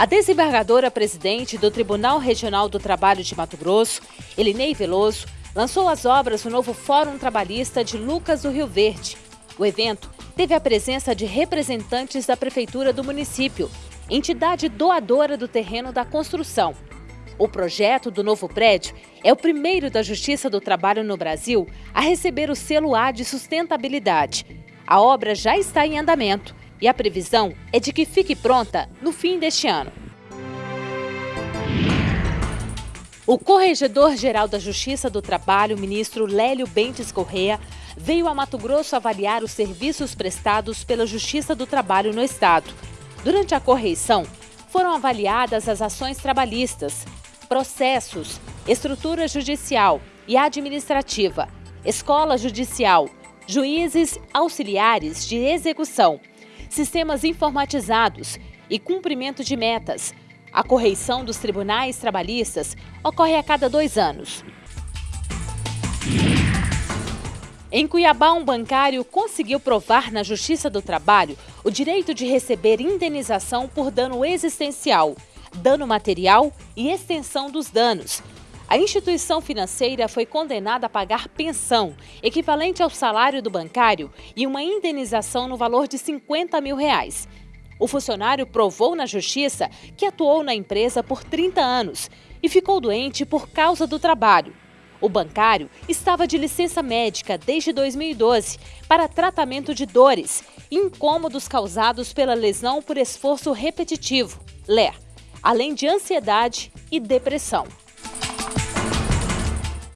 A desembargadora presidente do Tribunal Regional do Trabalho de Mato Grosso, Elinei Veloso, lançou as obras do novo Fórum Trabalhista de Lucas do Rio Verde. O evento teve a presença de representantes da Prefeitura do município, entidade doadora do terreno da construção. O projeto do novo prédio é o primeiro da Justiça do Trabalho no Brasil a receber o selo A de sustentabilidade. A obra já está em andamento e a previsão é de que fique pronta no fim deste ano. O Corregedor-Geral da Justiça do Trabalho, ministro Lélio Bentes Correa, veio a Mato Grosso avaliar os serviços prestados pela Justiça do Trabalho no Estado. Durante a correição, foram avaliadas as ações trabalhistas, processos, estrutura judicial e administrativa, escola judicial, juízes auxiliares de execução, sistemas informatizados e cumprimento de metas. A correição dos tribunais trabalhistas ocorre a cada dois anos. Em Cuiabá, um bancário conseguiu provar na Justiça do Trabalho o direito de receber indenização por dano existencial, dano material e extensão dos danos. A instituição financeira foi condenada a pagar pensão, equivalente ao salário do bancário, e uma indenização no valor de 50 mil reais. O funcionário provou na justiça que atuou na empresa por 30 anos e ficou doente por causa do trabalho. O bancário estava de licença médica desde 2012 para tratamento de dores e incômodos causados pela lesão por esforço repetitivo, LER, além de ansiedade e depressão.